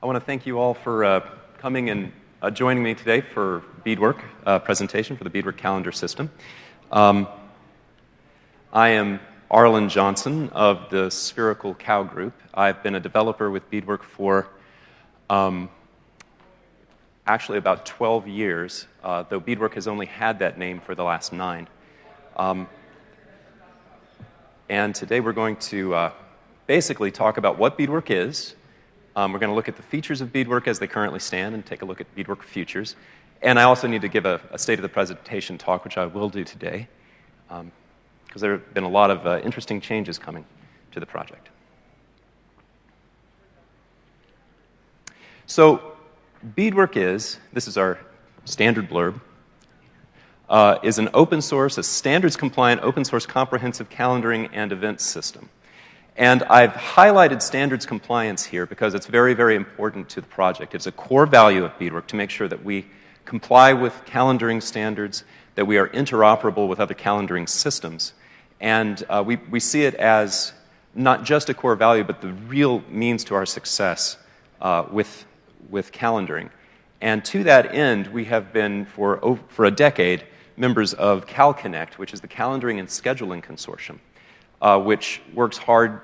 I want to thank you all for uh, coming and uh, joining me today for bedework uh, presentation for the bedework calendar system. Um, I am Arlen Johnson of the Spherical Cow Group. I've been a developer with bedework for um, actually about 12 years, uh, though bedework has only had that name for the last nine. Um, and today we're going to uh, basically talk about what bedework is, um, we're going to look at the features of bedework as they currently stand and take a look at bedework futures. And I also need to give a, a state of the presentation talk, which I will do today, because um, there have been a lot of uh, interesting changes coming to the project. So, bedework is this is our standard blurb. Uh, is an open source, a standards compliant, open source comprehensive calendaring and events system. And I've highlighted standards compliance here because it's very, very important to the project. It's a core value of bedework to make sure that we comply with calendaring standards, that we are interoperable with other calendaring systems. And uh, we, we see it as not just a core value, but the real means to our success uh, with, with calendaring. And to that end, we have been for, for a decade members of CalConnect, which is the Calendaring and Scheduling Consortium uh, which works hard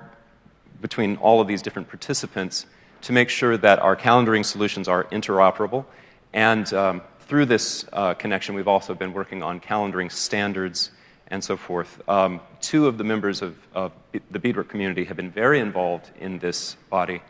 between all of these different participants to make sure that our calendaring solutions are interoperable. And um, through this uh, connection, we've also been working on calendaring standards and so forth. Um, two of the members of, of, the bedework community have been very involved in this body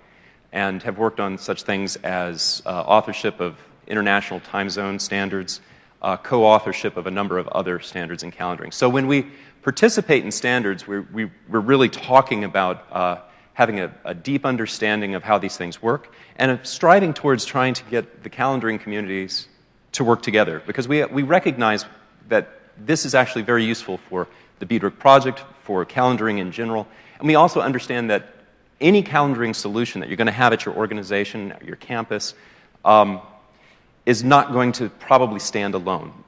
and have worked on such things as uh, authorship of international time zone standards, uh, co authorship of a number of other standards in calendaring. So when we participate in standards, we're, we, are really talking about uh, having a, a, deep understanding of how these things work and striving towards trying to get the calendaring communities to work together because we, we recognize that this is actually very useful for the bedework project, for calendaring in general, and we also understand that any calendaring solution that you're going to have at your organization, at your campus, um, is not going to probably stand alone.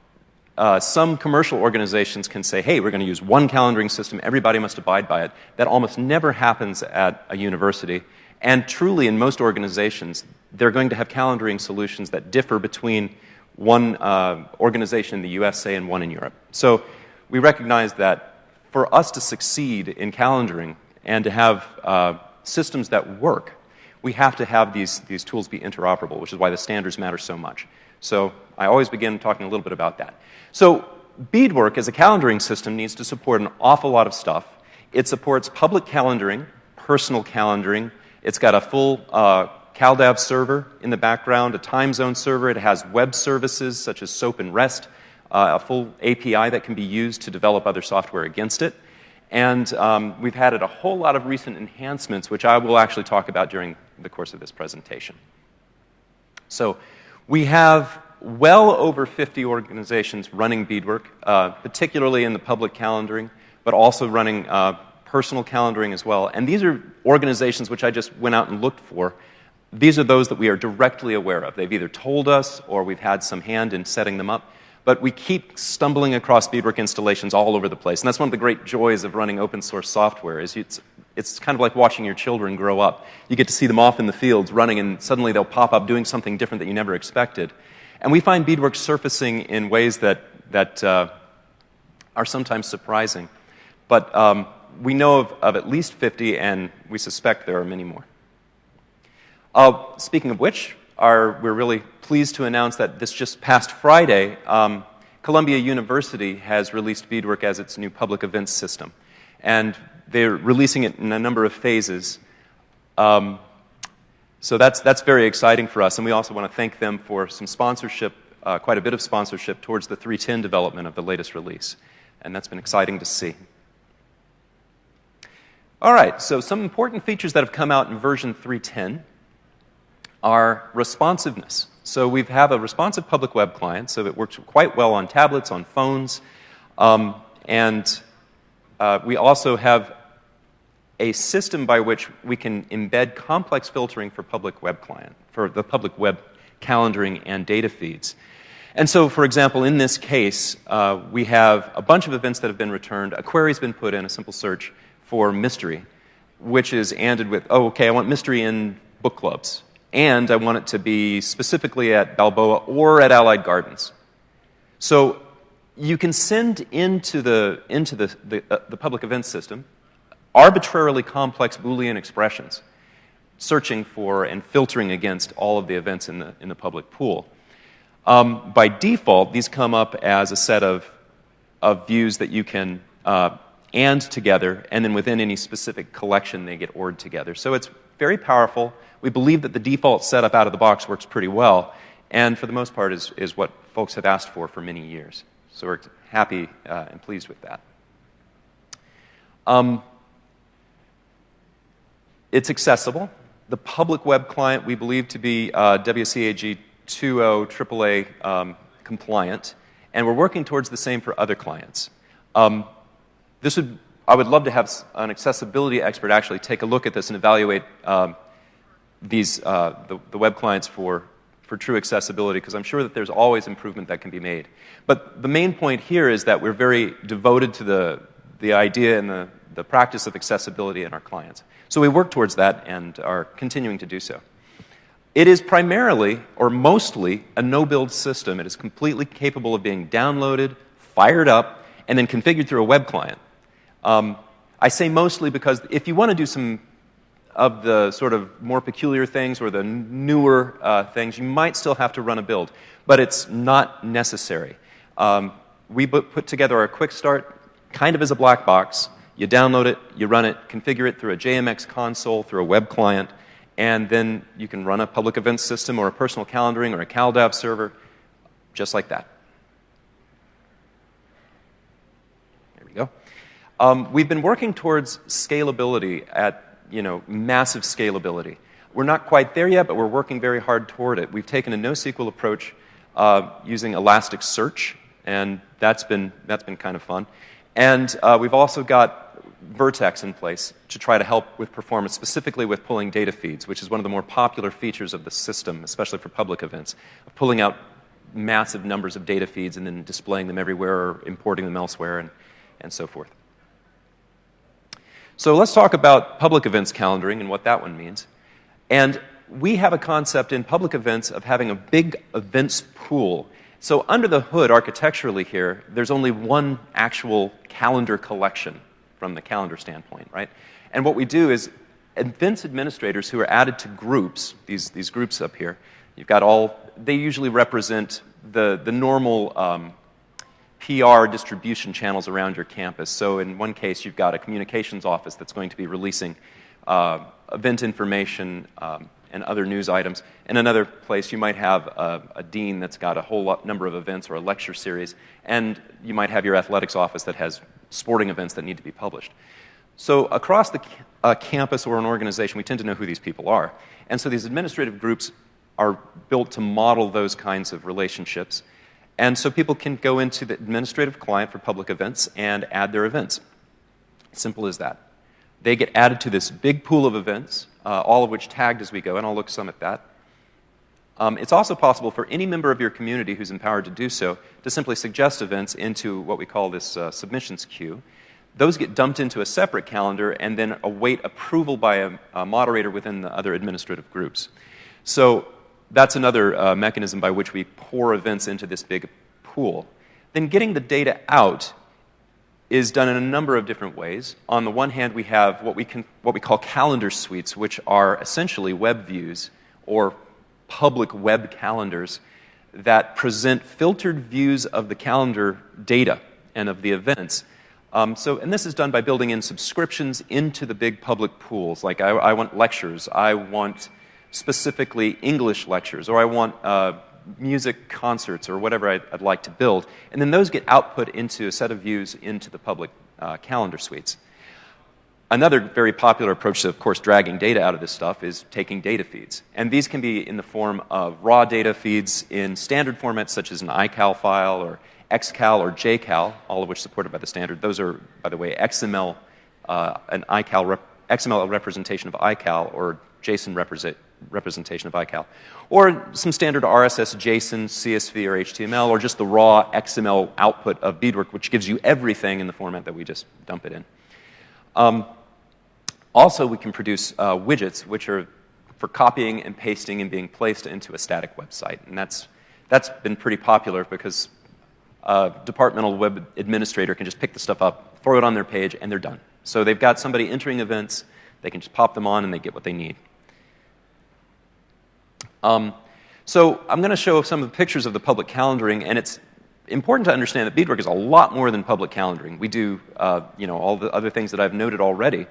Uh, some commercial organizations can say, hey, we're going to use one calendaring system, everybody must abide by it. That almost never happens at a university. And truly, in most organizations, they're going to have calendaring solutions that differ between one uh, organization in the USA and one in Europe. So we recognize that for us to succeed in calendaring and to have uh, systems that work, we have to have these, these tools be interoperable, which is why the standards matter so much. So I always begin talking a little bit about that. So bedework as a calendaring system needs to support an awful lot of stuff. It supports public calendaring, personal calendaring. It's got a full uh, CalDAV server in the background, a time zone server. It has web services such as SOAP and REST, uh, a full API that can be used to develop other software against it. And um, we've added a whole lot of recent enhancements, which I will actually talk about during the course of this presentation. So we have well over 50 organizations running bedework, uh, particularly in the public calendaring, but also running uh, personal calendaring as well. And these are organizations which I just went out and looked for. These are those that we are directly aware of. They've either told us or we've had some hand in setting them up. But we keep stumbling across bedework installations all over the place. And that's one of the great joys of running open source software is it's, it's kind of like watching your children grow up. You get to see them off in the fields running and suddenly they'll pop up doing something different that you never expected. And we find bedework surfacing in ways that, that uh, are sometimes surprising. But um, we know of, of, at least 50, and we suspect there are many more. Uh, speaking of which, are, we're really pleased to announce that this just past Friday, um, Columbia University has released bedework as its new public events system. And they're releasing it in a number of phases. Um, so that's, that's very exciting for us. And we also want to thank them for some sponsorship, uh, quite a bit of sponsorship towards the 310 development of the latest release. And that's been exciting to see. All right, so some important features that have come out in version 310 are responsiveness. So we have a responsive public web client, so it works quite well on tablets, on phones, um, and uh, we also have a system by which we can embed complex filtering for public web client, for the public web calendaring and data feeds. And so, for example, in this case, uh, we have a bunch of events that have been returned. A query's been put in, a simple search, for mystery, which is ended with, oh, okay, I want mystery in book clubs and I want it to be specifically at Balboa or at Allied Gardens. So you can send into the, into the, the, uh, the public events system arbitrarily complex Boolean expressions, searching for and filtering against all of the events in the, in the public pool. Um, by default, these come up as a set of, of views that you can uh, and together, and then within any specific collection, they get ORed together. So it's very powerful. We believe that the default setup out of the box works pretty well, and for the most part is, is what folks have asked for for many years. So we're happy uh, and pleased with that. Um, it's accessible. The public web client we believe to be uh, WCAG 2.0 AAA um, compliant, and we're working towards the same for other clients. Um, this would, I would love to have an accessibility expert actually take a look at this and evaluate um, these, uh, the, the web clients for, for true accessibility, because I'm sure that there's always improvement that can be made. But the main point here is that we're very devoted to the, the idea and the, the practice of accessibility in our clients. So we work towards that and are continuing to do so. It is primarily, or mostly, a no build system. It is completely capable of being downloaded, fired up, and then configured through a web client. Um, I say mostly because if you want to do some of the sort of more peculiar things or the newer uh, things, you might still have to run a build, but it's not necessary. Um, we put together our quick start kind of as a black box. You download it, you run it, configure it through a JMX console, through a web client, and then you can run a public events system or a personal calendaring or a CalDAV server, just like that. There we go. Um, we've been working towards scalability at you know, massive scalability. We're not quite there yet, but we're working very hard toward it. We've taken a NoSQL approach uh, using Elasticsearch, and that's been, that's been kind of fun. And uh, we've also got Vert.x in place to try to help with performance, specifically with pulling data feeds, which is one of the more popular features of the system, especially for public events, of pulling out massive numbers of data feeds and then displaying them everywhere or importing them elsewhere and, and so forth. So let's talk about public events calendaring and what that one means. And we have a concept in public events of having a big events pool. So under the hood, architecturally here, there's only one actual calendar collection from the calendar standpoint, right? And what we do is events administrators who are added to groups, these, these groups up here, you've got all, they usually represent the, the normal um, PR distribution channels around your campus. So in one case, you've got a communications office that's going to be releasing uh, event information um, and other news items. In another place, you might have a, a dean that's got a whole lot, number of events or a lecture series, and you might have your athletics office that has sporting events that need to be published. So across the uh, campus or an organization, we tend to know who these people are. And so these administrative groups are built to model those kinds of relationships. And so people can go into the administrative client for public events and add their events. Simple as that. They get added to this big pool of events, uh, all of which tagged as we go, and I'll look some at that. Um, it's also possible for any member of your community who's empowered to do so to simply suggest events into what we call this uh, submissions queue. Those get dumped into a separate calendar and then await approval by a, a moderator within the other administrative groups. So that's another uh, mechanism by which we pour events into this big pool. Then getting the data out is done in a number of different ways. On the one hand, we have what we, can, what we call calendar suites, which are essentially web views or public web calendars that present filtered views of the calendar data and of the events. Um, so, and this is done by building in subscriptions into the big public pools. Like, I, I want lectures, I want specifically English lectures, or I want uh, music concerts, or whatever I'd, I'd, like to build. And then those get output into a set of views into the public uh, calendar suites. Another very popular approach to, of course, dragging data out of this stuff is taking data feeds. And these can be in the form of raw data feeds in standard formats such as an iCal file or XCal or JCal, all of which supported by the standard. Those are, by the way, XML, uh, an iCal rep XML representation of iCal or JSON represent representation of iCal. Or some standard RSS, JSON, CSV, or HTML, or just the raw XML output of Bedework, which gives you everything in the format that we just dump it in. Um, also, we can produce uh, widgets, which are for copying and pasting and being placed into a static website. And that's, that's been pretty popular because a departmental web administrator can just pick the stuff up, throw it on their page, and they're done. So they've got somebody entering events, they can just pop them on and they get what they need. Um, so I'm going to show some of the pictures of the public calendaring, and it's important to understand that bedework is a lot more than public calendaring. We do, uh, you know, all the other things that I've noted already.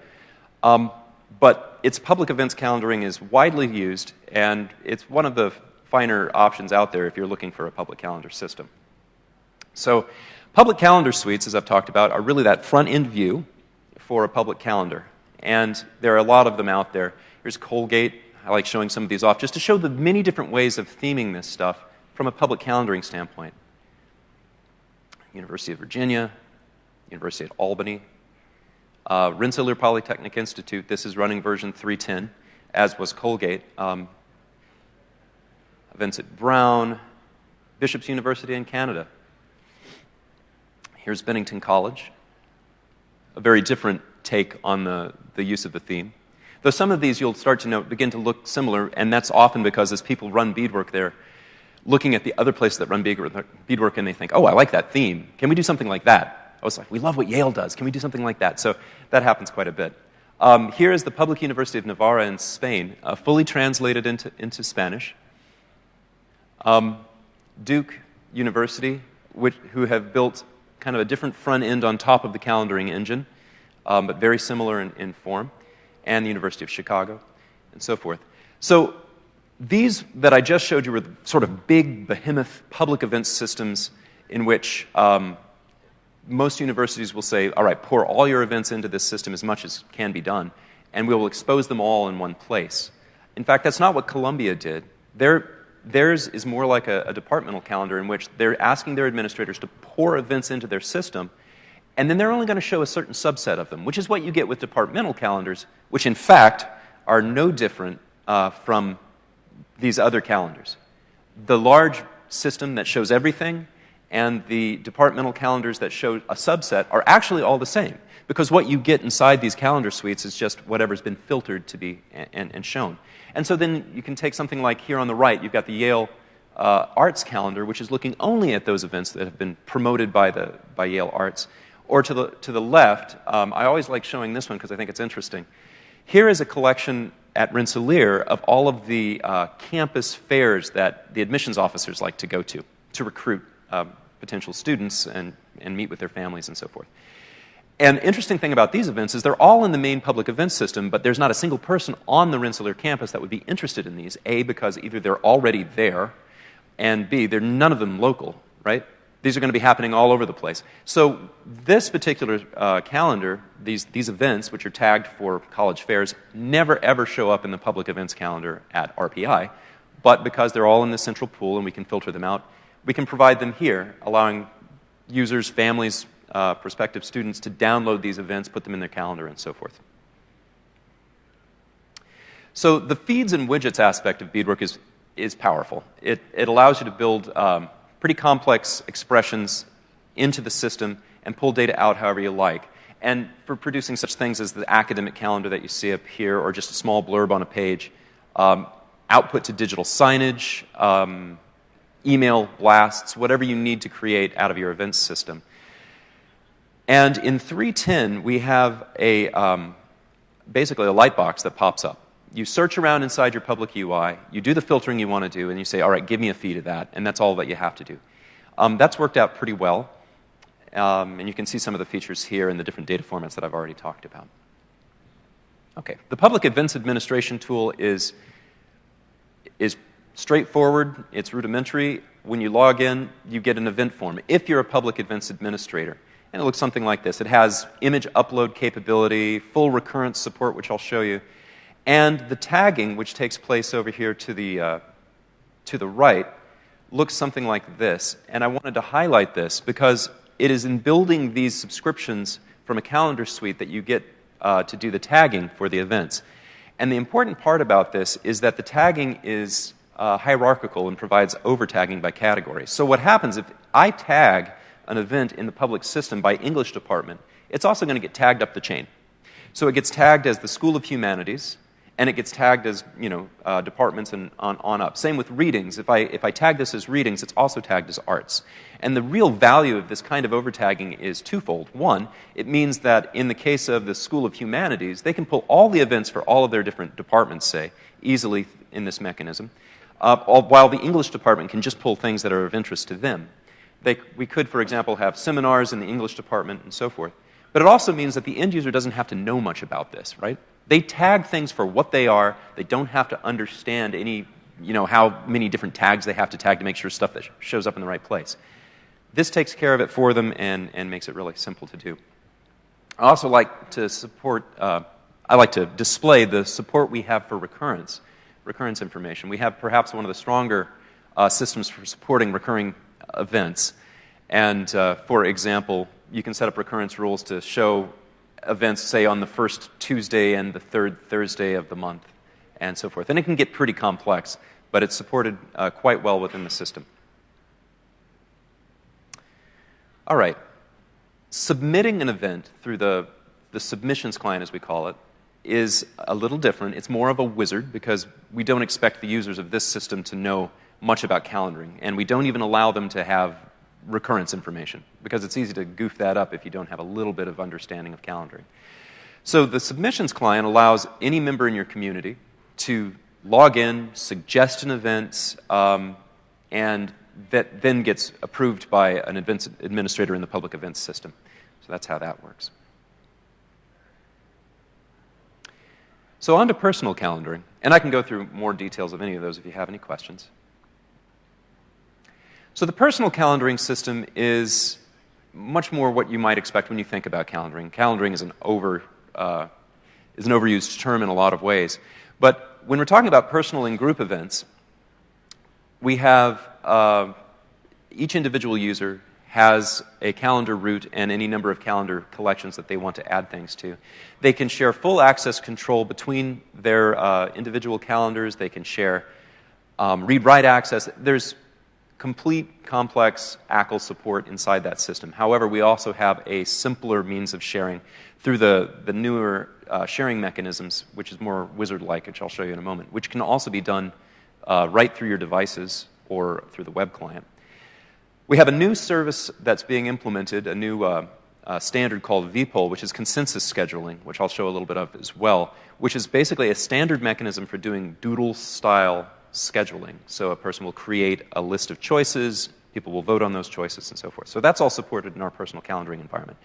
Um, but its public events calendaring is widely used, and it's one of the finer options out there if you're looking for a public calendar system. So, public calendar suites, as I've talked about, are really that front end view for a public calendar. And there are a lot of them out there. Here's Colgate. I like showing some of these off just to show the many different ways of theming this stuff from a public calendaring standpoint. University of Virginia, University of Albany, uh, Rensselaer Polytechnic Institute. This is running version 310, as was Colgate. Um, at Brown, Bishop's University in Canada. Here's Bennington College. A very different take on the, the use of the theme. Though some of these you'll start to note begin to look similar, and that's often because as people run bedework there, looking at the other places that run bedework and they think, oh, I like that theme. Can we do something like that? I was like, we love what Yale does. Can we do something like that? So that happens quite a bit. Um, here is the Public University of Navarra in Spain, uh, fully translated into, into Spanish. Um, Duke University, which, who have built kind of a different front end on top of the calendaring engine, um, but very similar in, in form, and the University of Chicago, and so forth. So these that I just showed you were sort of big, behemoth public events systems in which um, most universities will say, all right, pour all your events into this system as much as can be done, and we will expose them all in one place. In fact, that's not what Columbia did. Their, theirs is more like a, a departmental calendar in which they're asking their administrators to pour events into their system, and then they're only going to show a certain subset of them, which is what you get with departmental calendars, which in fact are no different uh, from these other calendars. The large system that shows everything and the departmental calendars that show a subset are actually all the same because what you get inside these calendar suites is just whatever's been filtered to be and, and shown. And so then you can take something like here on the right, you've got the Yale uh, Arts calendar, which is looking only at those events that have been promoted by, the, by Yale Arts. Or to the, to the left, um, I always like showing this one because I think it's interesting. Here is a collection at Rensselaer of all of the uh, campus fairs that the admissions officers like to go to to recruit uh, potential students and, and meet with their families and so forth. And interesting thing about these events is they're all in the main public events system, but there's not a single person on the Rensselaer campus that would be interested in these. A, because either they're already there, and B, they're none of them local, right? These are going to be happening all over the place. So, this particular uh, calendar, these, these events, which are tagged for college fairs, never ever show up in the public events calendar at RPI. But because they're all in the central pool and we can filter them out, we can provide them here, allowing users, families, uh, prospective students to download these events, put them in their calendar, and so forth. So, the feeds and widgets aspect of bedework is, is powerful. It, it allows you to build um, pretty complex expressions into the system and pull data out however you like. And for producing such things as the academic calendar that you see up here, or just a small blurb on a page, um, output to digital signage, um, email blasts, whatever you need to create out of your events system. And in 310, we have a, um, basically a light box that pops up you search around inside your public UI, you do the filtering you want to do, and you say, all right, give me a feed of that, and that's all that you have to do. Um, that's worked out pretty well, um, and you can see some of the features here in the different data formats that I've already talked about. Okay, the public events administration tool is, is straightforward, it's rudimentary. When you log in, you get an event form if you're a public events administrator. And it looks something like this. It has image upload capability, full recurrence support, which I'll show you, and the tagging, which takes place over here to the, uh, to the right, looks something like this. And I wanted to highlight this because it is in building these subscriptions from a calendar suite that you get uh, to do the tagging for the events. And the important part about this is that the tagging is uh, hierarchical and provides over tagging by category. So, what happens if I tag an event in the public system by English department, it's also going to get tagged up the chain. So, it gets tagged as the School of Humanities, and it gets tagged as you know uh, departments and on, on up. Same with readings. If I if I tag this as readings, it's also tagged as arts. And the real value of this kind of overtagging is twofold. One, it means that in the case of the School of Humanities, they can pull all the events for all of their different departments, say, easily in this mechanism, uh, while the English department can just pull things that are of interest to them. They, we could, for example, have seminars in the English department and so forth. But it also means that the end user doesn't have to know much about this, right? They tag things for what they are. They don't have to understand any, you know, how many different tags they have to tag to make sure stuff that shows up in the right place. This takes care of it for them and, and makes it really simple to do. I also like to support, uh, I like to display the support we have for recurrence, recurrence information. We have perhaps one of the stronger uh, systems for supporting recurring events. And uh, for example, you can set up recurrence rules to show events, say, on the first Tuesday and the third Thursday of the month, and so forth. And it can get pretty complex, but it's supported uh, quite well within the system. All right. Submitting an event through the, the submissions client, as we call it, is a little different. It's more of a wizard because we don't expect the users of this system to know much about calendaring, and we don't even allow them to have recurrence information because it's easy to goof that up if you don't have a little bit of understanding of calendaring. So the submissions client allows any member in your community to log in, suggest an event, um, and that then gets approved by an administrator in the public events system. So that's how that works. So on to personal calendaring, and I can go through more details of any of those if you have any questions. So the personal calendaring system is much more what you might expect when you think about calendaring. Calendaring is an, over, uh, is an overused term in a lot of ways. But when we're talking about personal and group events, we have uh, each individual user has a calendar root and any number of calendar collections that they want to add things to. They can share full access control between their uh, individual calendars. They can share um, read-write access. There's complete complex ACL support inside that system. However, we also have a simpler means of sharing through the, the newer uh, sharing mechanisms, which is more wizard-like, which I'll show you in a moment, which can also be done uh, right through your devices or through the web client. We have a new service that's being implemented, a new uh, uh standard called VPOLL, which is consensus scheduling, which I'll show a little bit of as well, which is basically a standard mechanism for doing doodle-style scheduling. So a person will create a list of choices, people will vote on those choices, and so forth. So that's all supported in our personal calendaring environment.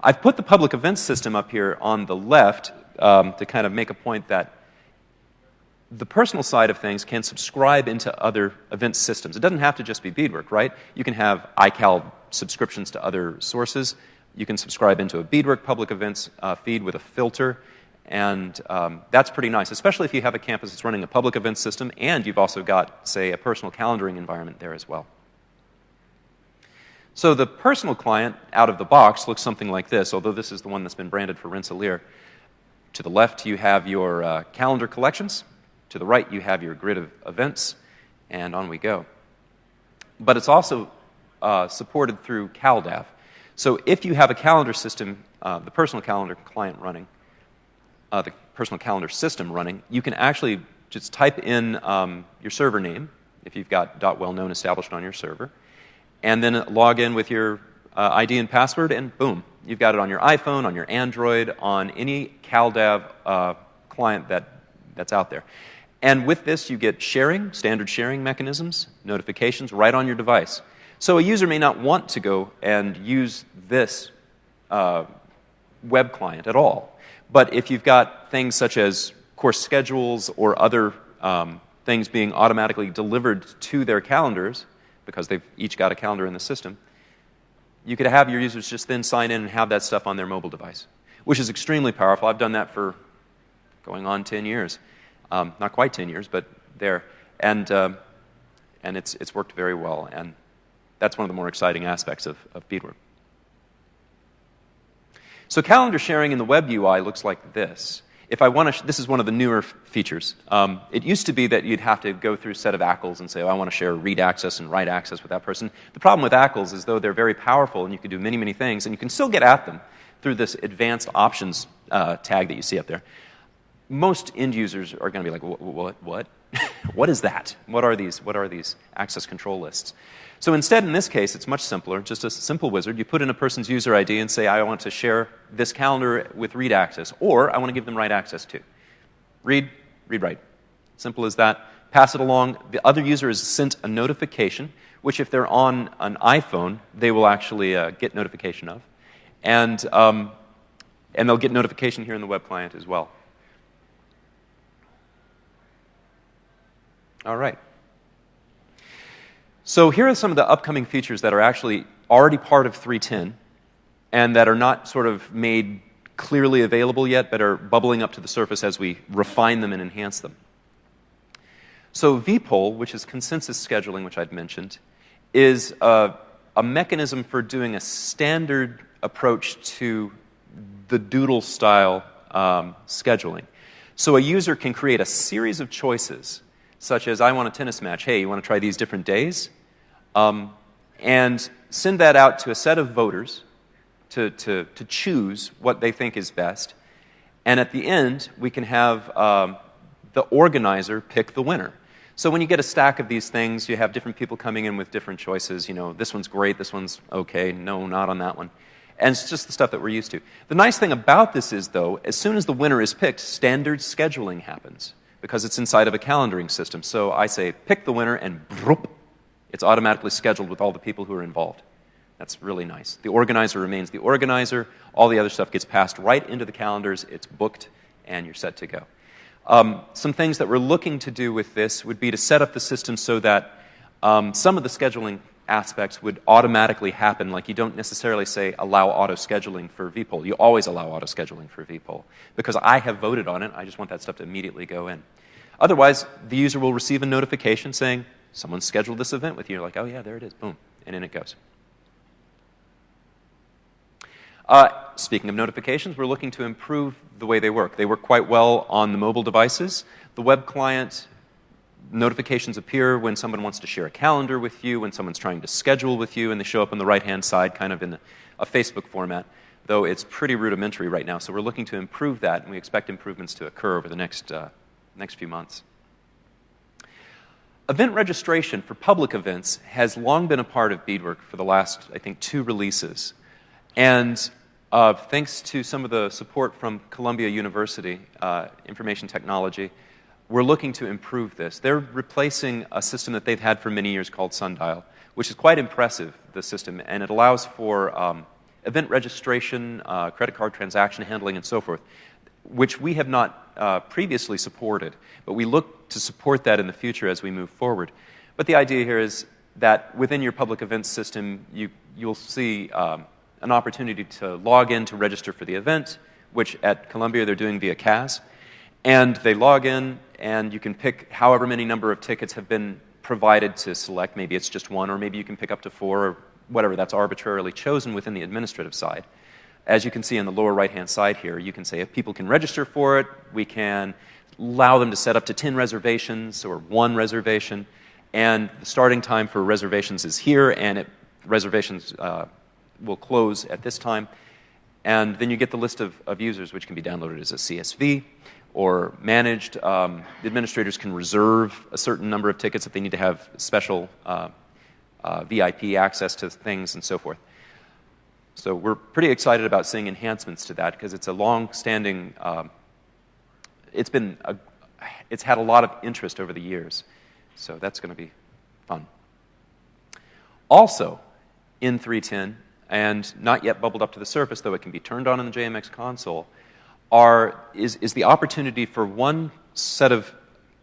I've put the public events system up here on the left um, to kind of make a point that the personal side of things can subscribe into other event systems. It doesn't have to just be bedework, right? You can have iCal subscriptions to other sources. You can subscribe into a bedework public events uh, feed with a filter. And um, that's pretty nice, especially if you have a campus that's running a public event system and you've also got, say, a personal calendaring environment there as well. So the personal client out of the box looks something like this, although this is the one that's been branded for Rensselaer. To the left, you have your uh, calendar collections. To the right, you have your grid of events, and on we go. But it's also uh, supported through CalDAV. So if you have a calendar system, uh, the personal calendar client running, uh, the personal calendar system running, you can actually just type in um, your server name, if you've got .well known established on your server, and then log in with your uh, ID and password, and boom, you've got it on your iPhone, on your Android, on any CalDAV uh, client that, that's out there. And with this, you get sharing, standard sharing mechanisms, notifications right on your device. So a user may not want to go and use this uh, web client at all. But if you've got things such as course schedules or other um, things being automatically delivered to their calendars, because they've each got a calendar in the system, you could have your users just then sign in and have that stuff on their mobile device, which is extremely powerful. I've done that for going on 10 years. Um, not quite 10 years, but there. And, uh, and it's, it's worked very well. And that's one of the more exciting aspects of, of bedework. So calendar sharing in the web UI looks like this. If I want to, this is one of the newer features. Um, it used to be that you'd have to go through a set of ACLs and say, oh, I want to share read access and write access with that person. The problem with ACLs is though they're very powerful and you can do many, many things, and you can still get at them through this advanced options uh, tag that you see up there. Most end users are going to be like, what, what, what? is that? What are these? What are these access control lists? So instead, in this case, it's much simpler. Just a simple wizard. You put in a person's user ID and say, I want to share this calendar with read access, or I want to give them write access to. Read, read, write. Simple as that. Pass it along. The other user is sent a notification, which if they're on an iPhone, they will actually uh, get notification of. And, um, and they'll get notification here in the web client as well. All right. So here are some of the upcoming features that are actually already part of 3.10 and that are not sort of made clearly available yet, but are bubbling up to the surface as we refine them and enhance them. So vPoll, which is consensus scheduling, which I'd mentioned, is a, a mechanism for doing a standard approach to the doodle style um, scheduling. So a user can create a series of choices, such as I want a tennis match. Hey, you want to try these different days? um, and send that out to a set of voters to, to, to choose what they think is best. And at the end, we can have um, the organizer pick the winner. So when you get a stack of these things, you have different people coming in with different choices. You know, this one's great, this one's okay, no, not on that one. And it's just the stuff that we're used to. The nice thing about this is, though, as soon as the winner is picked, standard scheduling happens because it's inside of a calendaring system. So I say, pick the winner, and broop, it's automatically scheduled with all the people who are involved. That's really nice. The organizer remains the organizer. All the other stuff gets passed right into the calendars. It's booked, and you're set to go. Um, some things that we're looking to do with this would be to set up the system so that um, some of the scheduling aspects would automatically happen. Like you don't necessarily say allow auto scheduling for vPoll. You always allow auto scheduling for vPoll because I have voted on it. I just want that stuff to immediately go in. Otherwise, the user will receive a notification saying, Someone scheduled this event with you. You're like, oh, yeah, there it is. Boom. And in it goes. Uh, speaking of notifications, we're looking to improve the way they work. They work quite well on the mobile devices. The web client notifications appear when someone wants to share a calendar with you, when someone's trying to schedule with you, and they show up on the right hand side, kind of in a Facebook format, though it's pretty rudimentary right now. So we're looking to improve that, and we expect improvements to occur over the next, uh, next few months. Event registration for public events has long been a part of bedework for the last, I think, two releases. And uh, thanks to some of the support from Columbia University, uh, Information Technology, we're looking to improve this. They're replacing a system that they've had for many years called Sundial, which is quite impressive, the system, and it allows for um, event registration, uh, credit card transaction handling, and so forth which we have not uh, previously supported, but we look to support that in the future as we move forward. But the idea here is that within your public events system, you, you'll see um, an opportunity to log in to register for the event, which at Columbia they're doing via CAS. And they log in, and you can pick however many number of tickets have been provided to select. Maybe it's just one, or maybe you can pick up to four, or whatever. That's arbitrarily chosen within the administrative side. As you can see on the lower right hand side here, you can say if people can register for it, we can allow them to set up to 10 reservations or one reservation. And the starting time for reservations is here, and it, reservations uh, will close at this time. And then you get the list of, of users, which can be downloaded as a CSV or managed. Um, administrators can reserve a certain number of tickets if they need to have special uh, uh, VIP access to things and so forth. So we're pretty excited about seeing enhancements to that because it's a long-standing, um, it's been, a, it's had a lot of interest over the years. So that's going to be fun. Also, in 310, and not yet bubbled up to the surface, though it can be turned on in the JMX console, are, is, is the opportunity for one set of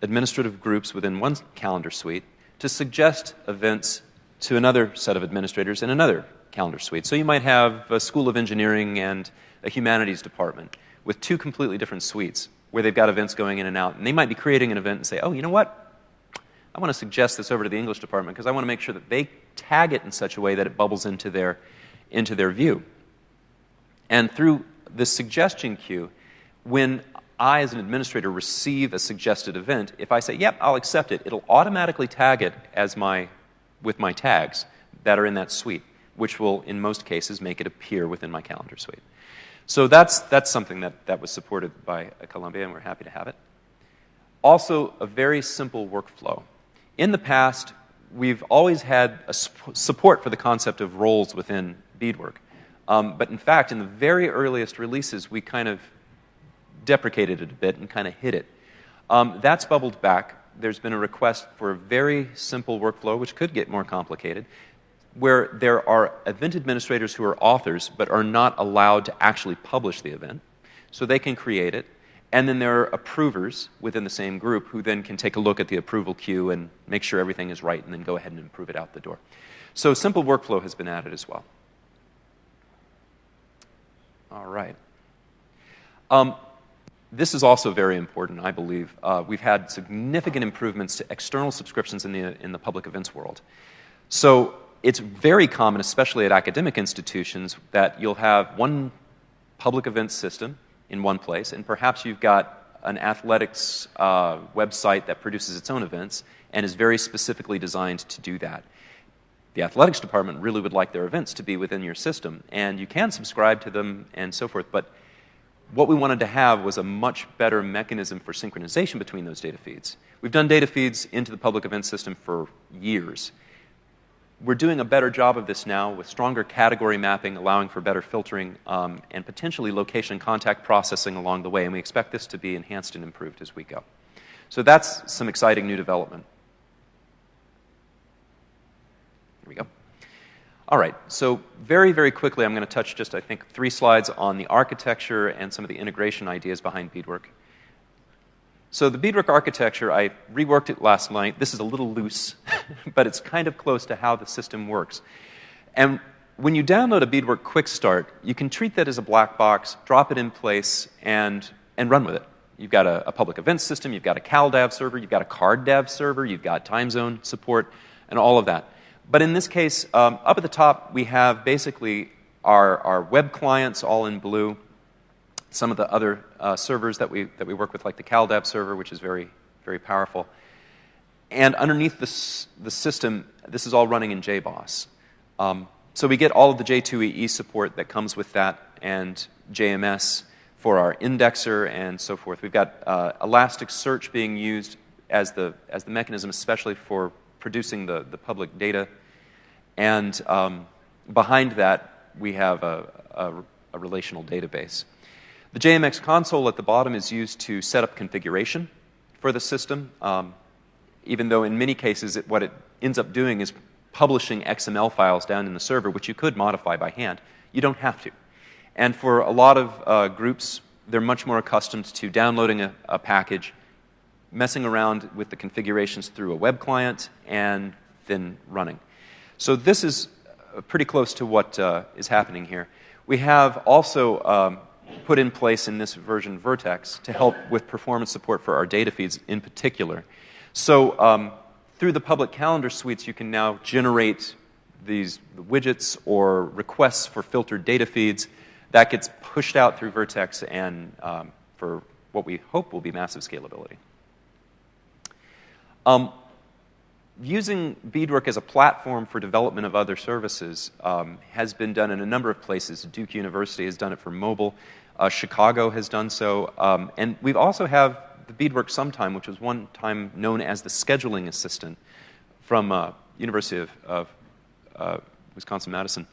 administrative groups within one calendar suite to suggest events to another set of administrators in another calendar suite. So you might have a School of Engineering and a Humanities department with two completely different suites where they've got events going in and out. And they might be creating an event and say, oh, you know what? I want to suggest this over to the English department because I want to make sure that they tag it in such a way that it bubbles into their, into their view. And through this suggestion queue, when I, as an administrator, receive a suggested event, if I say, yep, I'll accept it, it'll automatically tag it as my, with my tags that are in that suite which will, in most cases, make it appear within my calendar suite. So that's, that's something that, that was supported by Columbia, and we're happy to have it. Also, a very simple workflow. In the past, we've always had a support for the concept of roles within bedework. Um, but in fact, in the very earliest releases, we kind of deprecated it a bit and kind of hid it. Um, that's bubbled back. There's been a request for a very simple workflow, which could get more complicated, where there are event administrators who are authors but are not allowed to actually publish the event. So they can create it. And then there are approvers within the same group who then can take a look at the approval queue and make sure everything is right and then go ahead and approve it out the door. So simple workflow has been added as well. All right. Um, this is also very important, I believe. Uh, we've had significant improvements to external subscriptions in the, in the public events world. So it's very common, especially at academic institutions, that you'll have one public events system in one place, and perhaps you've got an athletics uh, website that produces its own events and is very specifically designed to do that. The athletics department really would like their events to be within your system, and you can subscribe to them and so forth, but what we wanted to have was a much better mechanism for synchronization between those data feeds. We've done data feeds into the public event system for years. We're doing a better job of this now with stronger category mapping, allowing for better filtering, um, and potentially location contact processing along the way. And we expect this to be enhanced and improved as we go. So that's some exciting new development. Here we go. All right, so very, very quickly, I'm going to touch just, I think, three slides on the architecture and some of the integration ideas behind bedework. So the bedework architecture, I reworked it last night. This is a little loose, but it's kind of close to how the system works. And when you download a bedework quick start, you can treat that as a black box, drop it in place, and, and run with it. You've got a, a public events system, you've got a CalDAV server, you've got a CardDAV server, you've got time zone support, and all of that. But in this case, um, up at the top, we have basically our, our web clients all in blue, some of the other uh, servers that we, that we work with, like the CalDAV server, which is very, very powerful. And underneath this, the system, this is all running in JBoss. Um, so we get all of the J2EE support that comes with that and JMS for our indexer and so forth. We've got uh, Elasticsearch being used as the, as the mechanism, especially for producing the, the public data. And um, behind that, we have a, a, a relational database. The JMX console at the bottom is used to set up configuration for the system, um, even though in many cases it, what it ends up doing is publishing XML files down in the server, which you could modify by hand. You don't have to. And for a lot of uh, groups, they're much more accustomed to downloading a, a, package, messing around with the configurations through a web client, and then running. So this is uh, pretty close to what uh, is happening here. We have also um, put in place in this version Vert.x to help with performance support for our data feeds in particular. So um, through the public calendar suites, you can now generate these widgets or requests for filtered data feeds. That gets pushed out through Vert.x and um, for what we hope will be massive scalability. Um, using Bedework as a platform for development of other services um, has been done in a number of places. Duke University has done it for mobile. Uh, Chicago has done so. Um, and we also have the Bedework Sometime, which was one time known as the scheduling assistant from uh, University of, of uh, Wisconsin-Madison.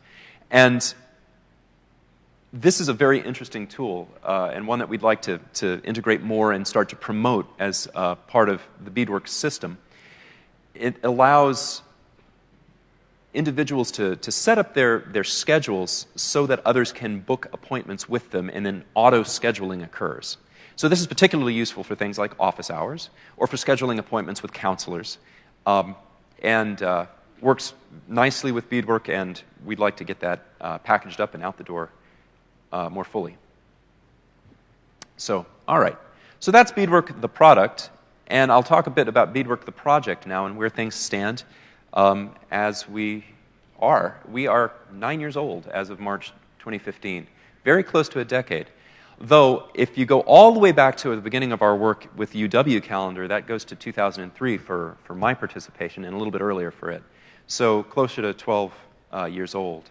And this is a very interesting tool uh, and one that we'd like to, to integrate more and start to promote as uh, part of the Bedework system it allows individuals to, to set up their, their schedules so that others can book appointments with them and then auto scheduling occurs. So, this is particularly useful for things like office hours or for scheduling appointments with counselors um, and uh, works nicely with bedework, and we'd like to get that uh, packaged up and out the door uh, more fully. So, all right. So, that's bedework, the product. And I'll talk a bit about Bedework the project now and where things stand um, as we are. We are nine years old as of March 2015, very close to a decade. Though, if you go all the way back to the beginning of our work with UW calendar, that goes to 2003 for, for my participation and a little bit earlier for it. So, closer to 12 uh, years old.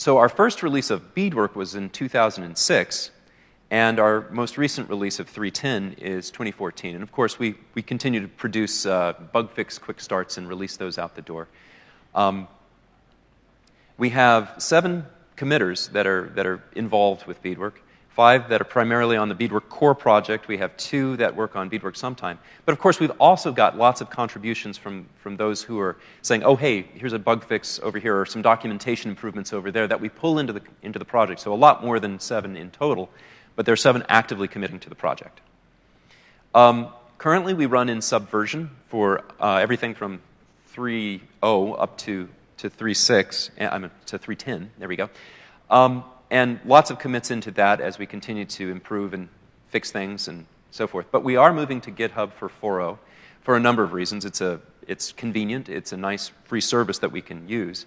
So our first release of bedework was in 2006, and our most recent release of 310 is 2014. And of course, we, we continue to produce uh, bug fix quick starts and release those out the door. Um, we have seven committers that are, that are involved with bedework five that are primarily on the bedework core project. We have two that work on bedework sometime. But of course, we've also got lots of contributions from, from those who are saying, oh, hey, here's a bug fix over here, or some documentation improvements over there that we pull into the, into the project. So a lot more than seven in total, but there are seven actively committing to the project. Um, currently, we run in Subversion for uh, everything from 3.0 up to, to 3.6, I mean, to 3.10. There we go. Um, and lots of commits into that as we continue to improve and fix things and so forth. But we are moving to GitHub for 4.0 for a number of reasons. It's, a, it's convenient, it's a nice free service that we can use.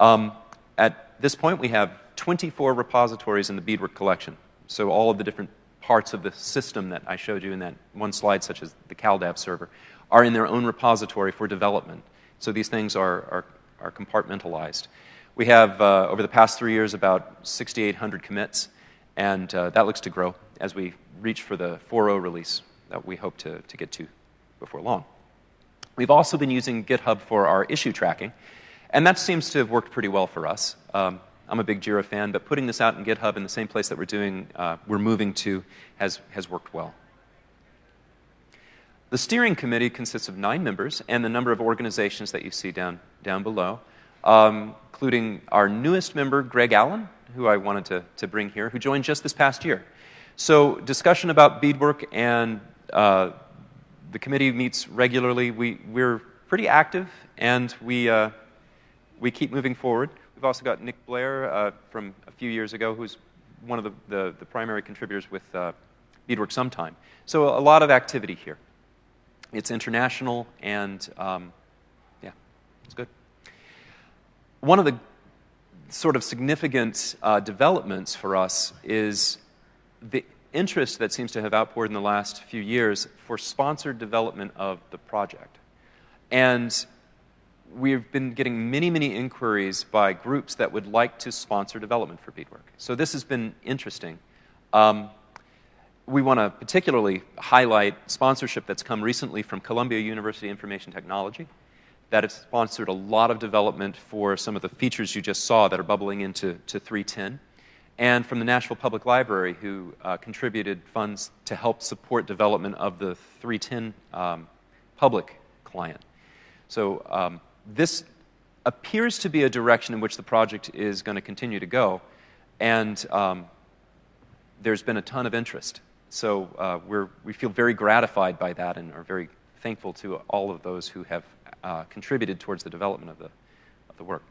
Um, at this point, we have 24 repositories in the Bedework collection. So all of the different parts of the system that I showed you in that one slide, such as the CalDAV server, are in their own repository for development. So these things are, are, are compartmentalized. We have, uh, over the past three years, about 6,800 commits, and uh, that looks to grow as we reach for the 4.0 release that we hope to, to get to before long. We've also been using GitHub for our issue tracking, and that seems to have worked pretty well for us. Um, I'm a big Jira fan, but putting this out in GitHub in the same place that we're doing, uh, we're moving to, has, has worked well. The steering committee consists of nine members and the number of organizations that you see down, down below um, including our newest member, Greg Allen, who I wanted to, to bring here, who joined just this past year. So, discussion about bedework, and uh, the committee meets regularly. We, we're pretty active, and we, uh, we keep moving forward. We've also got Nick Blair uh, from a few years ago, who's one of the, the, the primary contributors with uh, Bedework Sometime. So, a lot of activity here. It's international, and um, yeah, it's good one of the sort of significant uh, developments for us is the interest that seems to have outpoured in the last few years for sponsored development of the project. And we've been getting many, many inquiries by groups that would like to sponsor development for bedework. So this has been interesting. Um, we want to particularly highlight sponsorship that's come recently from Columbia University Information Technology that have sponsored a lot of development for some of the features you just saw that are bubbling into to 310, and from the Nashville Public Library, who uh, contributed funds to help support development of the 310 um, public client. So um, this appears to be a direction in which the project is going to continue to go, and um, there's been a ton of interest. So uh, we're, we feel very gratified by that and are very thankful to all of those who have uh, contributed towards the development of the, of the work.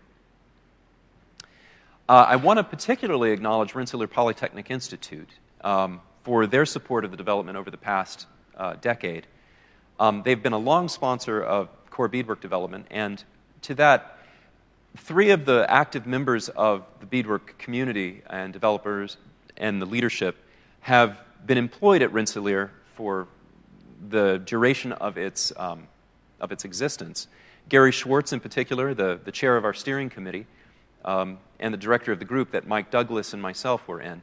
Uh, I want to particularly acknowledge Rensselaer Polytechnic Institute um, for their support of the development over the past uh, decade. Um, they've been a long sponsor of core bedework development, and to that, three of the active members of the bedework community and developers and the leadership have been employed at Rensselaer for the duration of its um, of its existence. Gary Schwartz, in particular, the, the chair of our steering committee, um, and the director of the group that Mike Douglas and myself were in,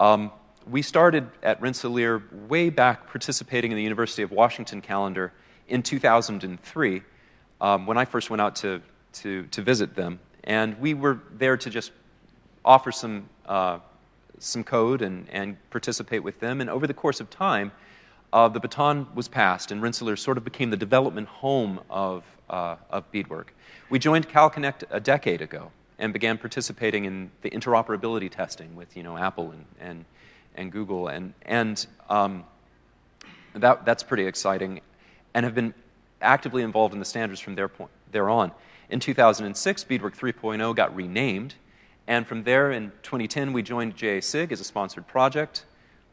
um, we started at Rensselaer way back participating in the University of Washington calendar in 2003 um, when I first went out to, to, to, visit them. And we were there to just offer some, uh, some code and, and participate with them. And over the course of time, uh, the baton was passed, and Rensselaer sort of became the development home of, uh, of bedework. We joined CalConnect a decade ago and began participating in the interoperability testing with you know, Apple and, and, and Google, and, and um, that, that's pretty exciting, and have been actively involved in the standards from their point, there on. In 2006, Bedework 3.0 got renamed, and from there in 2010, we joined JASIG as a sponsored project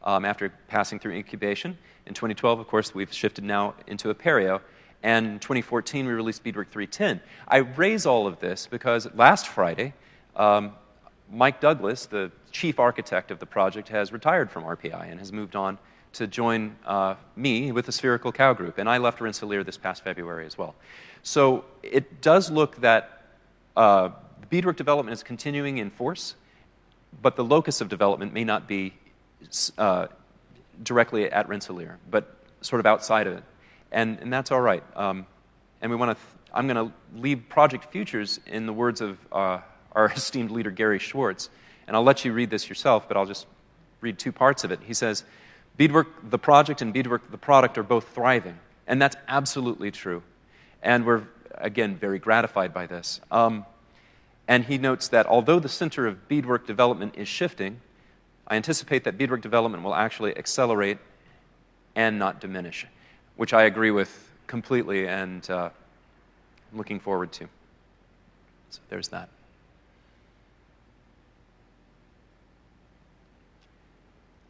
um, after passing through incubation. In 2012, of course, we've shifted now into Apereo. And in 2014, we released Bedework 310. I raise all of this because last Friday, um, Mike Douglas, the chief architect of the project, has retired from RPI and has moved on to join uh, me with the Spherical Cow Group. And I left Rensselaer this past February as well. So it does look that uh, bedework development is continuing in force, but the locus of development may not be uh, directly at Rensselaer, but sort of outside of it. And, and that's all right. Um, and we want to, I'm going to leave project futures in the words of uh, our esteemed leader, Gary Schwartz. And I'll let you read this yourself, but I'll just read two parts of it. He says, Bedework, the project, and Bedework, the product, are both thriving. And that's absolutely true. And we're, again, very gratified by this. Um, and he notes that although the center of bedework development is shifting, I anticipate that bedework development will actually accelerate and not diminish, which I agree with completely and uh, looking forward to. So there's that.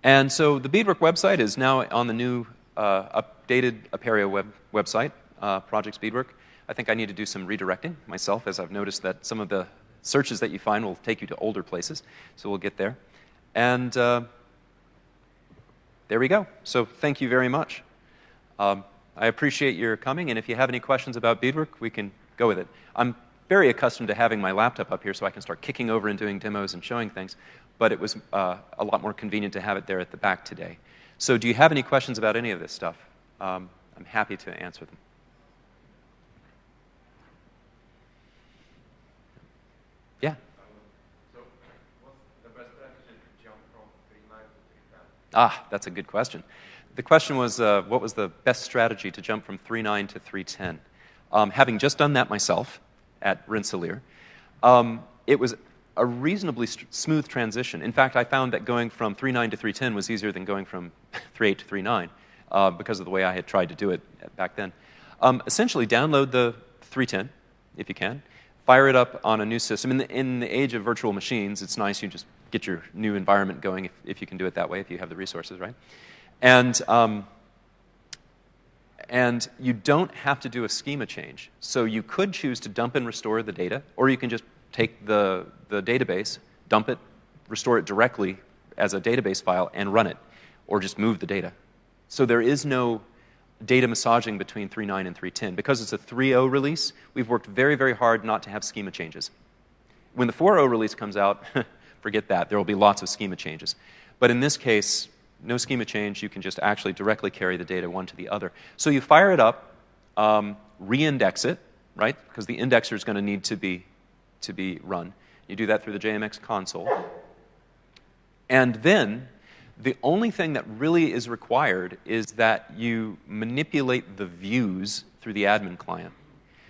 And so the Bedework website is now on the new uh, updated Apereo web, website, uh, Projects Bedework. I think I need to do some redirecting myself, as I've noticed that some of the searches that you find will take you to older places. So we'll get there. And uh, there we go. So thank you very much. Um, I appreciate your coming, and if you have any questions about bedework, we can go with it. I'm very accustomed to having my laptop up here so I can start kicking over and doing demos and showing things, but it was uh, a lot more convenient to have it there at the back today. So do you have any questions about any of this stuff? Um, I'm happy to answer them. Yeah. Ah, that's a good question. The question was, uh, what was the best strategy to jump from 3.9 to 3.10? Um, having just done that myself at Rensselaer, um, it was a reasonably smooth transition. In fact, I found that going from 3.9 to 3.10 was easier than going from 3.8 to 3.9 uh, because of the way I had tried to do it back then. Um, essentially, download the 3.10 if you can, fire it up on a new system. In the, in the age of virtual machines, it's nice you just get your new environment going if, if you can do it that way, if you have the resources, right? And, um, and you don't have to do a schema change. So you could choose to dump and restore the data, or you can just take the, the database, dump it, restore it directly as a database file, and run it, or just move the data. So there is no data massaging between 3.9 and 3.10. Because it's a 3.0 release, we've worked very, very hard not to have schema changes. When the 4.0 release comes out, forget that. There will be lots of schema changes. But in this case, no schema change. You can just actually directly carry the data one to the other. So you fire it up, um, re-index it, right? Because the indexer is going to need to be, to be run. You do that through the JMX console. And then the only thing that really is required is that you manipulate the views through the admin client.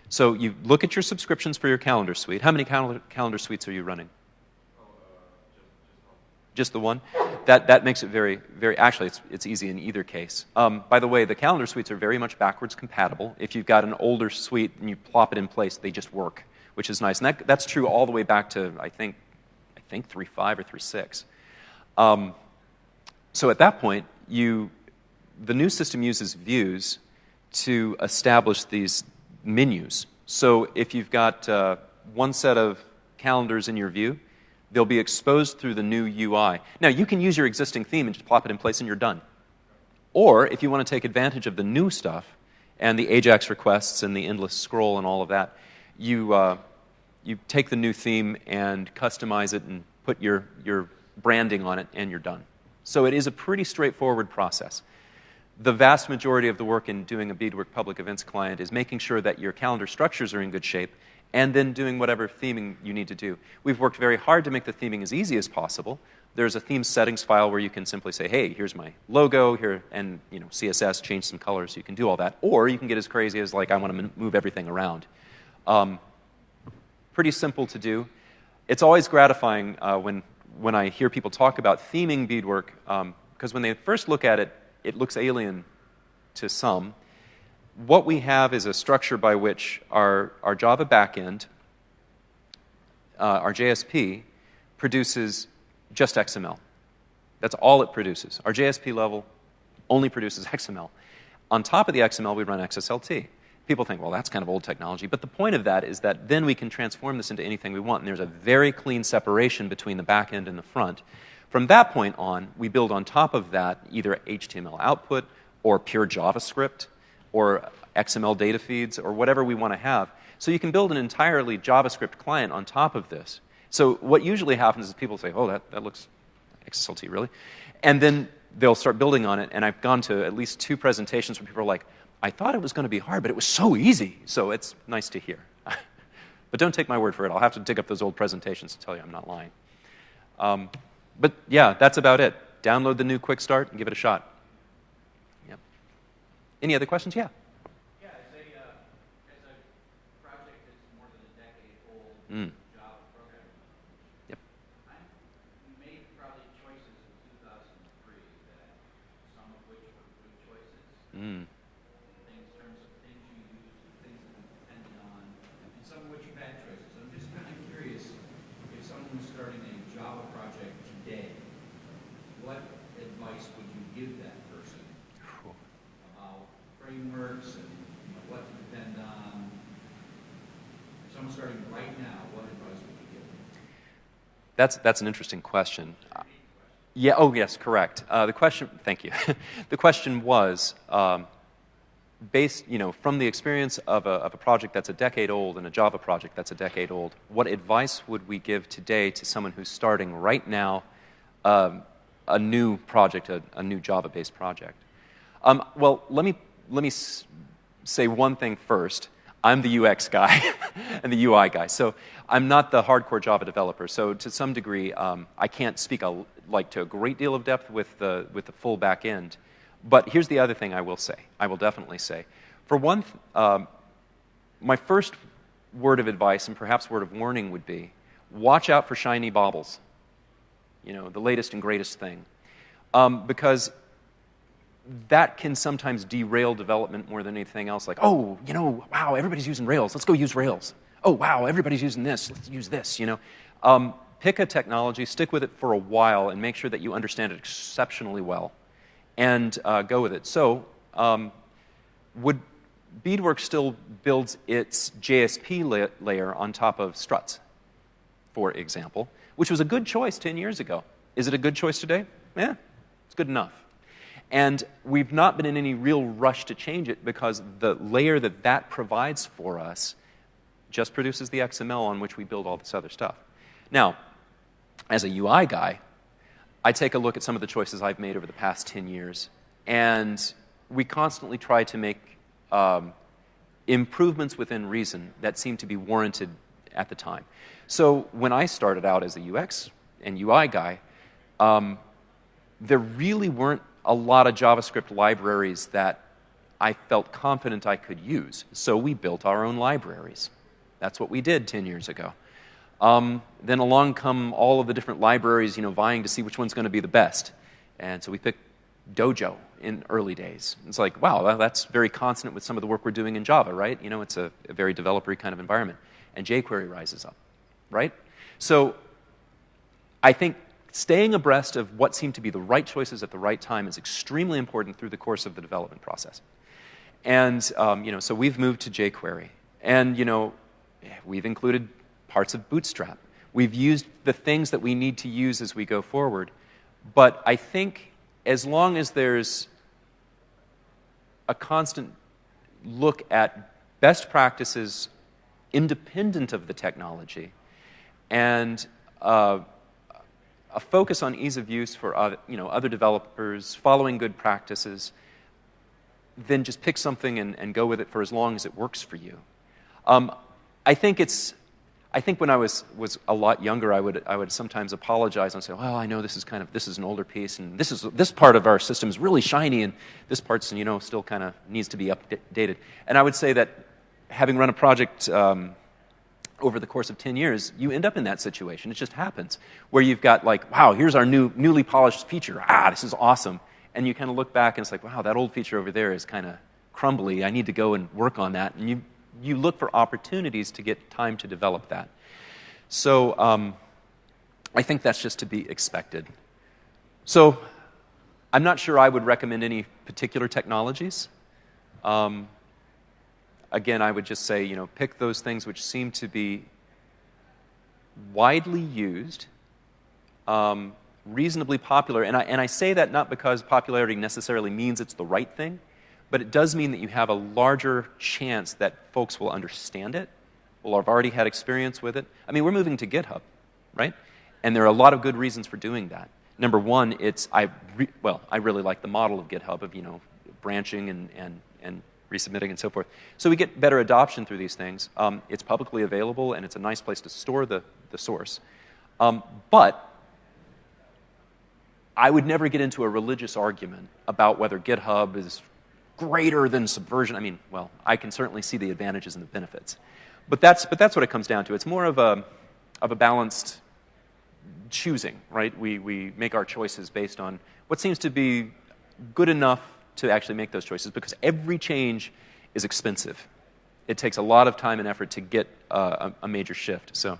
So you look at your subscriptions for your calendar suite. How many calendar, calendar suites are you running? Just the one. That, that makes it very, very, actually, it's, it's easy in either case. Um, by the way, the calendar suites are very much backwards compatible. If you've got an older suite and you plop it in place, they just work, which is nice. And that, that's true all the way back to, I think, I think 3.5 or 3.6. Um, so at that point, you, the new system uses views to establish these menus. So if you've got uh, one set of calendars in your view, They'll be exposed through the new UI. Now, you can use your existing theme and just plop it in place and you're done. Or if you want to take advantage of the new stuff and the AJAX requests and the endless scroll and all of that, you, uh, you take the new theme and customize it and put your, your branding on it and you're done. So it is a pretty straightforward process. The vast majority of the work in doing a bedework public events client is making sure that your calendar structures are in good shape and then doing whatever theming you need to do. We've worked very hard to make the theming as easy as possible. There's a theme settings file where you can simply say, hey, here's my logo, here, and you know, CSS, change some colors, you can do all that. Or you can get as crazy as, like, I want to move everything around. Um, pretty simple to do. It's always gratifying uh, when, when I hear people talk about theming bedework, because um, when they first look at it, it looks alien to some what we have is a structure by which our, our Java backend, uh, our JSP, produces just XML. That's all it produces. Our JSP level only produces XML. On top of the XML, we run XSLT. People think, well, that's kind of old technology. But the point of that is that then we can transform this into anything we want. And there's a very clean separation between the back end and the front. From that point on, we build on top of that either HTML output or pure JavaScript or XML data feeds or whatever we want to have. So you can build an entirely JavaScript client on top of this. So what usually happens is people say, oh, that, that looks XSLT, really? And then they'll start building on it, and I've gone to at least two presentations where people are like, I thought it was going to be hard, but it was so easy. So it's nice to hear. but don't take my word for it. I'll have to dig up those old presentations to tell you I'm not lying. Um, but yeah, that's about it. Download the new Quick Start and give it a shot. Any other questions? Yeah. Yeah, as a, uh, as a project that's more than a decade old Mm. Java programming, Yep. I'm, made probably choices in 2003 that some of which were good choices. Mm. things, in terms of things you use, things that you depended on, and some of which you bad choices. I'm just kind of curious if someone was starting a Java project today, what advice would you give that person about frameworks and you know, what to depend on? If someone's starting right now, what advice would you give them? That's, that's an interesting question. Yeah, oh, yes, correct. Uh, the question, thank you. the question was um, based, you know, from the experience of a, of a project that's a decade old and a Java project that's a decade old, what advice would we give today to someone who's starting right now um, a new project, a, a new Java based project? Um, well, let me, let me say one thing first. I'm the UX guy and the UI guy. So I'm not the hardcore Java developer. So to some degree, um, I can't speak a, like to a great deal of depth with the, with the full back end. But here's the other thing I will say. I will definitely say. For one, um, my first word of advice and perhaps word of warning would be watch out for shiny baubles. You know, the latest and greatest thing. Um, because that can sometimes derail development more than anything else. Like, oh, you know, wow, everybody's using Rails. Let's go use Rails. Oh, wow, everybody's using this. Let's use this, you know. Um, pick a technology, stick with it for a while, and make sure that you understand it exceptionally well, and uh, go with it. So, um, would Bedework still builds its JSP la- layer on top of struts, for example, which was a good choice 10 years ago. Is it a good choice today? Yeah, it's good enough. And we've not been in any real rush to change it because the layer that that provides for us just produces the XML on which we build all this other stuff. Now, as a UI guy, I take a look at some of the choices I've made over the past 10 years, and we constantly try to make um, improvements within reason that seem to be warranted at the time. So when I started out as a UX and UI guy, um, there really weren't a lot of JavaScript libraries that I felt confident I could use. So we built our own libraries. That's what we did 10 years ago. Um, then along come all of the different libraries, you know, vying to see which one's going to be the best. And so we picked Dojo in early days. It's like, wow, that's very consonant with some of the work we're doing in Java, right? You know, it's a, a very developer kind of environment. And jQuery rises up, right? So I think staying abreast of what seem to be the right choices at the right time is extremely important through the course of the development process. And, um, you know, so we've moved to jQuery. And, you know, we've included parts of Bootstrap. We've used the things that we need to use as we go forward. But I think as long as there's a constant look at best practices independent of the technology and uh, a focus on ease of use for other, you know, other developers, following good practices, then just pick something and, and go with it for as long as it works for you. Um, I think it's I think when I was, was a lot younger, I would, I would sometimes apologize and say, well, I know this is kind of, this is an older piece, and this, is, this part of our system is really shiny, and this part's, you know, still kind of needs to be updated. And I would say that having run a project um, over the course of 10 years, you end up in that situation. It just happens, where you've got like, wow, here's our new, newly polished feature. Ah, this is awesome. And you kind of look back and it's like, wow, that old feature over there is kind of crumbly. I need to go and work on that. And you you look for opportunities to get time to develop that. So um, I think that's just to be expected. So I'm not sure I would recommend any particular technologies. Um, again, I would just say, you know, pick those things which seem to be widely used, um, reasonably popular. And I, and I say that not because popularity necessarily means it's the right thing, but it does mean that you have a larger chance that folks will understand it, will have already had experience with it. I mean, we're moving to GitHub, right? And there are a lot of good reasons for doing that. Number one, it's I well, I really like the model of GitHub of you know branching and and and resubmitting and so forth. So we get better adoption through these things. Um, it's publicly available and it's a nice place to store the the source. Um, but I would never get into a religious argument about whether GitHub is greater than Subversion. I mean, well, I can certainly see the advantages and the benefits. But that's, but that's what it comes down to. It's more of a, of a balanced choosing, right? We, we make our choices based on what seems to be good enough to actually make those choices because every change is expensive. It takes a lot of time and effort to get uh, a, a major shift. So,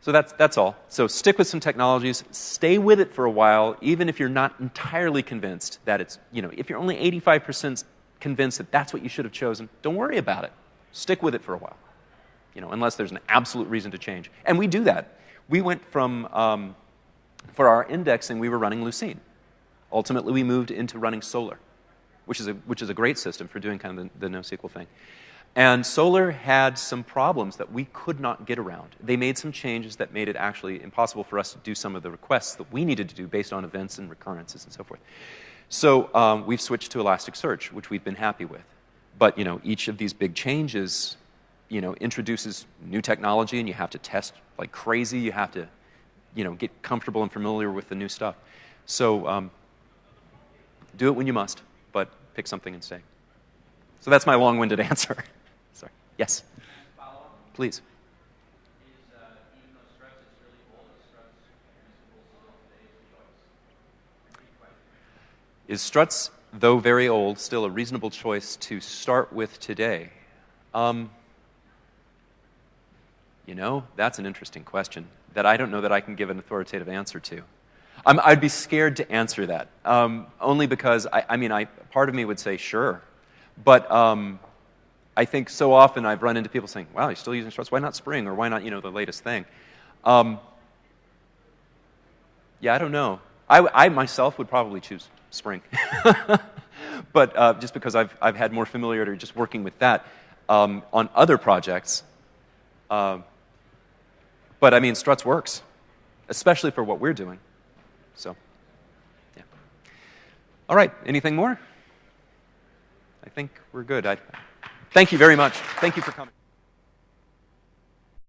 so that's, that's all. So stick with some technologies, stay with it for a while, even if you're not entirely convinced that it's, you know, if you're only 85% convinced that that's what you should have chosen, don't worry about it. Stick with it for a while, you know, unless there's an absolute reason to change. And we do that. We went from, um, for our indexing, we were running Lucene. Ultimately, we moved into running Solr, which is a, which is a great system for doing kind of the, the NoSQL thing. And Solr had some problems that we could not get around. They made some changes that made it actually impossible for us to do some of the requests that we needed to do based on events and recurrences and so forth. So um, we've switched to Elasticsearch, which we've been happy with. But you know, each of these big changes, you know, introduces new technology, and you have to test like crazy. You have to, you know, get comfortable and familiar with the new stuff. So um, do it when you must, pick something and say. So that's my long-winded answer. Sorry. Yes. Please. Is Struts, though very old, still a reasonable choice to start with today? Um, you know, that's an interesting question that I don't know that I can give an authoritative answer to. I would be scared to answer that, um, only because, I, I, mean, I, part of me would say sure. But um, I think so often I've run into people saying, wow, you're still using struts. Why not Spring? Or why not, you know, the latest thing? Um, yeah, I don't know. I, I, myself would probably choose Spring. but uh, just because I've, I've had more familiarity just working with that um, on other projects. Um, but I mean, struts works, especially for what we're doing. So, yeah. All right, anything more? I think we're good. I, Thank you very much. Thank you for coming.